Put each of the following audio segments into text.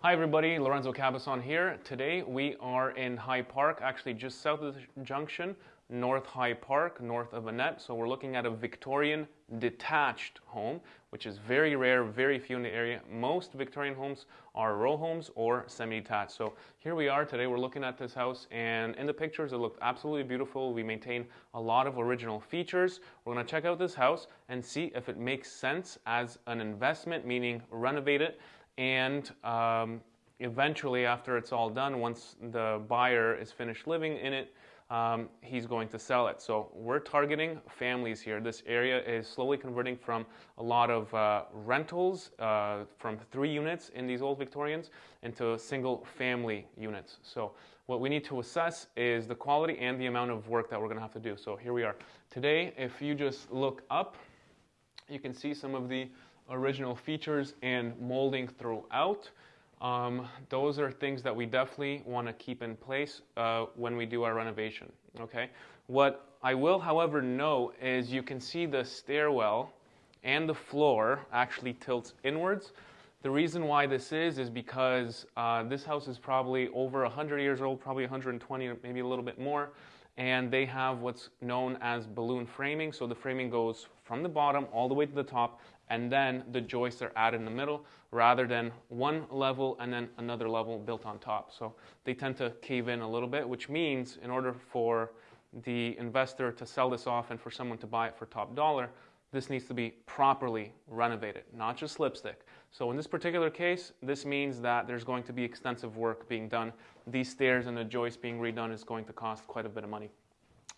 Hi everybody, Lorenzo Cabazon here. Today we are in High Park, actually just south of the junction, North High Park, north of Annette. So we're looking at a Victorian detached home, which is very rare, very few in the area. Most Victorian homes are row homes or semi-detached. So here we are today, we're looking at this house and in the pictures it looked absolutely beautiful. We maintain a lot of original features. We're gonna check out this house and see if it makes sense as an investment, meaning renovate it and um, eventually after it's all done once the buyer is finished living in it um, he's going to sell it. So we're targeting families here. This area is slowly converting from a lot of uh, rentals uh, from three units in these old victorians into single family units. So what we need to assess is the quality and the amount of work that we're going to have to do. So here we are. Today if you just look up you can see some of the original features and molding throughout. Um, those are things that we definitely want to keep in place uh, when we do our renovation. Okay. What I will, however, note is you can see the stairwell and the floor actually tilts inwards. The reason why this is is because uh, this house is probably over 100 years old, probably 120, maybe a little bit more, and they have what's known as balloon framing. So the framing goes from the bottom all the way to the top and then the joists are added in the middle rather than one level and then another level built on top. So they tend to cave in a little bit, which means in order for the investor to sell this off and for someone to buy it for top dollar, this needs to be properly renovated, not just lipstick. So in this particular case, this means that there's going to be extensive work being done. These stairs and the joists being redone is going to cost quite a bit of money.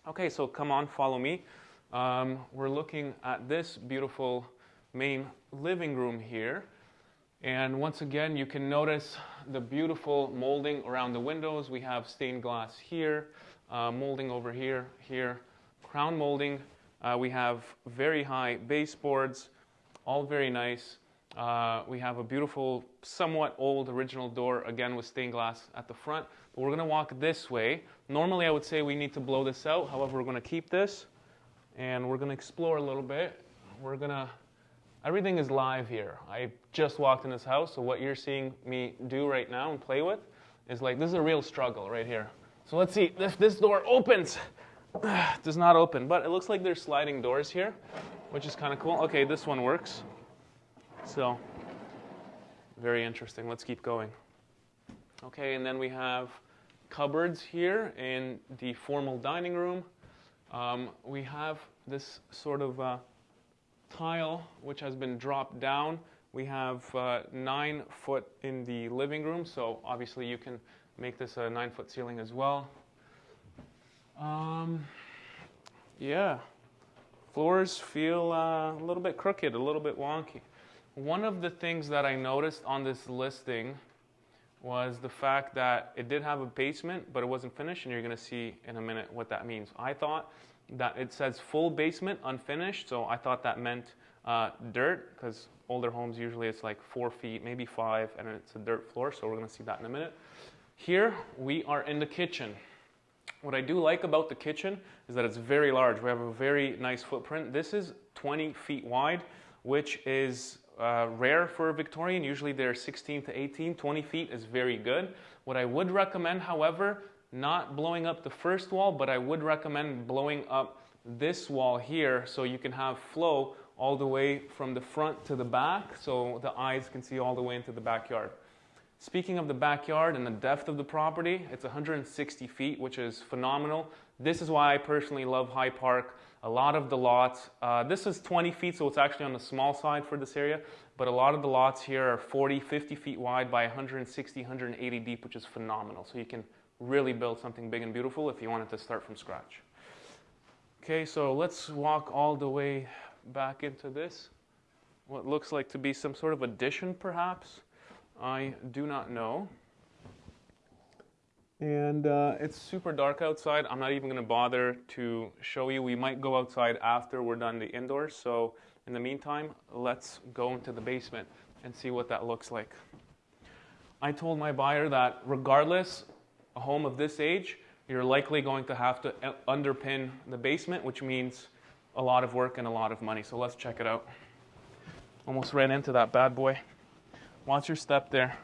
Okay, so come on, follow me. Um, we're looking at this beautiful main living room here. And once again, you can notice the beautiful molding around the windows. We have stained glass here, uh, molding over here, here, crown molding. Uh, we have very high baseboards, all very nice. Uh, we have a beautiful, somewhat old original door, again with stained glass at the front. But we're going to walk this way. Normally, I would say we need to blow this out. However, we're going to keep this, and we're going to explore a little bit. We're going to Everything is live here. I just walked in this house, so what you're seeing me do right now and play with is like, this is a real struggle right here. So let's see if this door opens. does not open, but it looks like there's sliding doors here, which is kind of cool. Okay, this one works. So, very interesting. Let's keep going. Okay, and then we have cupboards here in the formal dining room. Um, we have this sort of uh, tile which has been dropped down. We have uh, nine foot in the living room, so obviously you can make this a nine foot ceiling as well. Um, yeah, floors feel uh, a little bit crooked, a little bit wonky. One of the things that I noticed on this listing was the fact that it did have a basement, but it wasn't finished, and you're going to see in a minute what that means. I thought that it says full basement unfinished, so I thought that meant uh, dirt, because older homes usually it's like four feet, maybe five, and it's a dirt floor, so we're gonna see that in a minute. Here, we are in the kitchen. What I do like about the kitchen is that it's very large. We have a very nice footprint. This is 20 feet wide, which is uh, rare for a Victorian. Usually they're 16 to 18. 20 feet is very good. What I would recommend, however, not blowing up the first wall, but I would recommend blowing up this wall here so you can have flow all the way from the front to the back so the eyes can see all the way into the backyard. Speaking of the backyard and the depth of the property, it's 160 feet, which is phenomenal. This is why I personally love High Park. A lot of the lots, uh, this is 20 feet, so it's actually on the small side for this area, but a lot of the lots here are 40, 50 feet wide by 160, 180 deep, which is phenomenal. So you can really build something big and beautiful if you wanted to start from scratch. Okay, so let's walk all the way back into this. What looks like to be some sort of addition, perhaps. I do not know. And uh, it's super dark outside. I'm not even going to bother to show you. We might go outside after we're done the indoors. So in the meantime, let's go into the basement and see what that looks like. I told my buyer that regardless a home of this age, you're likely going to have to underpin the basement, which means a lot of work and a lot of money. So let's check it out. Almost ran into that bad boy. Watch your step there.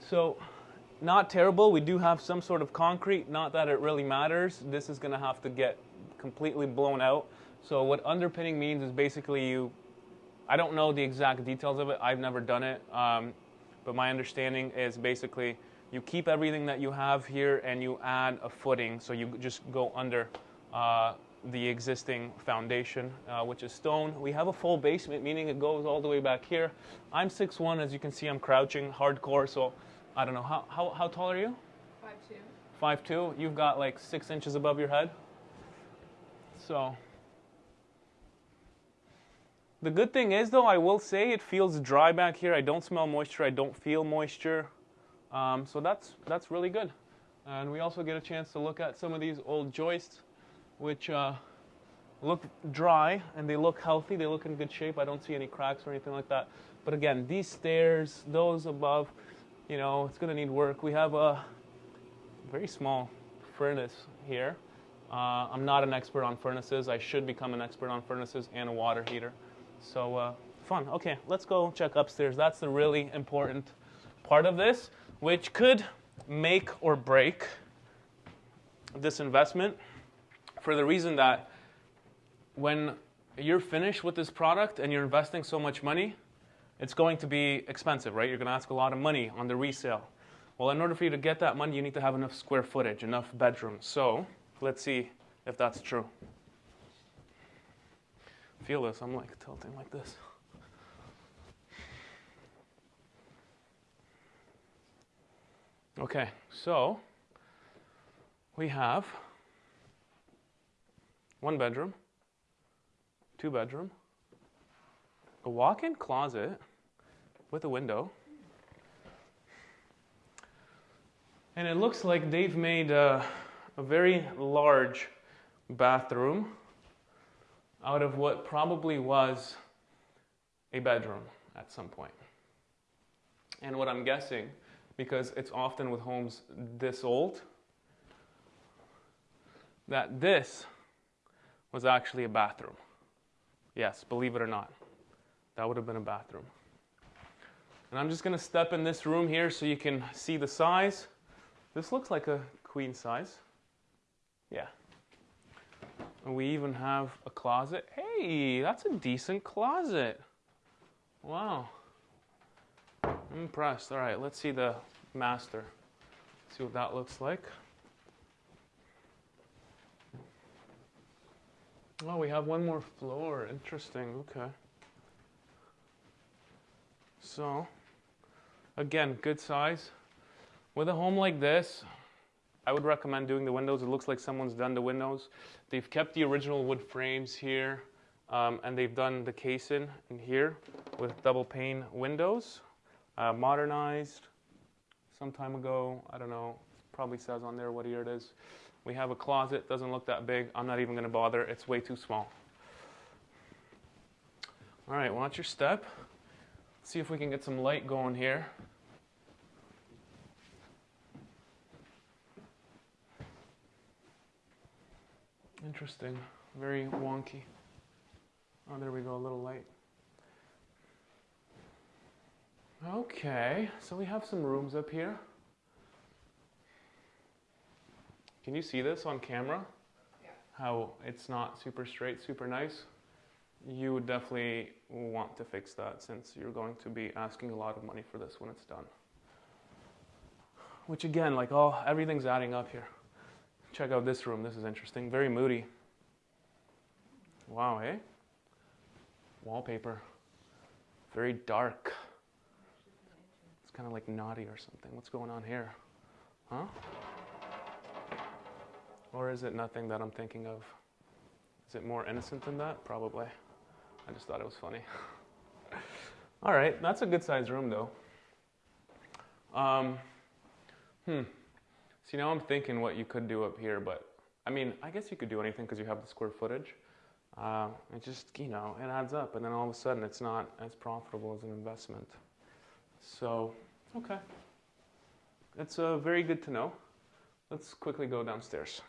So not terrible. We do have some sort of concrete, not that it really matters. This is going to have to get completely blown out so, what underpinning means is basically you, I don't know the exact details of it, I've never done it, um, but my understanding is basically you keep everything that you have here and you add a footing. So, you just go under. Uh, the existing foundation, uh, which is stone. We have a full basement, meaning it goes all the way back here. I'm 6'1", as you can see, I'm crouching hardcore, so I don't know. How, how, how tall are you? 5'2". 5'2". You've got like six inches above your head. So. The good thing is, though, I will say it feels dry back here. I don't smell moisture. I don't feel moisture. Um, so that's, that's really good. And we also get a chance to look at some of these old joists, which uh, look dry and they look healthy. They look in good shape. I don't see any cracks or anything like that. But again, these stairs, those above, you know, it's going to need work. We have a very small furnace here. Uh, I'm not an expert on furnaces. I should become an expert on furnaces and a water heater. So uh, fun. Okay, let's go check upstairs. That's the really important part of this, which could make or break this investment for the reason that when you're finished with this product and you're investing so much money, it's going to be expensive, right? You're going to ask a lot of money on the resale. Well, in order for you to get that money, you need to have enough square footage, enough bedrooms. So let's see if that's true. Feel this, I'm like tilting like this. Okay, so we have one bedroom, two bedroom, a walk-in closet with a window. And it looks like they've made a, a very large bathroom out of what probably was a bedroom at some point. And what I'm guessing, because it's often with homes this old, that this was actually a bathroom. Yes, believe it or not, that would have been a bathroom. And I'm just going to step in this room here so you can see the size. This looks like a queen size. Yeah. We even have a closet. Hey, that's a decent closet. Wow. I'm impressed. All right, let's see the master. See what that looks like. Oh, we have one more floor. Interesting. Okay. So, again, good size. With a home like this, I would recommend doing the windows. It looks like someone's done the windows. They've kept the original wood frames here, um, and they've done the casing in here with double pane windows, uh, modernized some time ago. I don't know, probably says on there what year it is. We have a closet, doesn't look that big. I'm not even going to bother, it's way too small. All right, watch your step. Let's see if we can get some light going here. Interesting, very wonky. Oh, there we go, a little light. Okay, so we have some rooms up here. Can you see this on camera? Yeah. How it's not super straight, super nice? You would definitely want to fix that since you're going to be asking a lot of money for this when it's done. Which again, like all everything's adding up here. Check out this room. This is interesting. Very moody. Wow, eh? Wallpaper. Very dark. It's kind of like naughty or something. What's going on here? Huh? Or is it nothing that I'm thinking of? Is it more innocent than that? Probably. I just thought it was funny. All right, that's a good sized room though. Um, hmm. See, now I'm thinking what you could do up here, but I mean, I guess you could do anything because you have the square footage. Uh, it just, you know, it adds up, and then all of a sudden it's not as profitable as an investment. So, okay. It's uh, very good to know. Let's quickly go downstairs.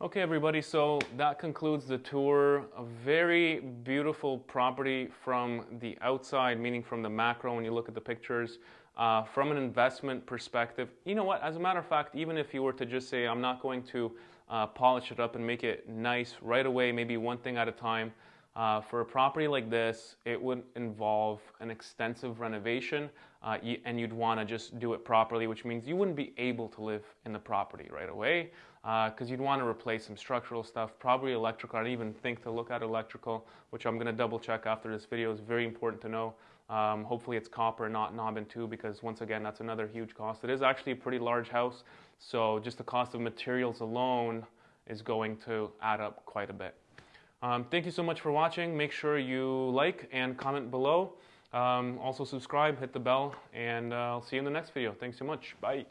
Okay, everybody, so that concludes the tour. A very beautiful property from the outside, meaning from the macro when you look at the pictures. Uh, from an investment perspective, you know what? As a matter of fact, even if you were to just say, I'm not going to uh, polish it up and make it nice right away, maybe one thing at a time, uh, for a property like this, it would involve an extensive renovation uh, and you'd want to just do it properly, which means you wouldn't be able to live in the property right away because uh, you'd want to replace some structural stuff, probably electrical. I'd even think to look at electrical, which I'm going to double check after this video. is very important to know. Um, hopefully it's copper, not knob and tube, because once again, that's another huge cost. It is actually a pretty large house, so just the cost of materials alone is going to add up quite a bit. Um, thank you so much for watching. Make sure you like and comment below. Um, also subscribe, hit the bell, and uh, I'll see you in the next video. Thanks so much. Bye.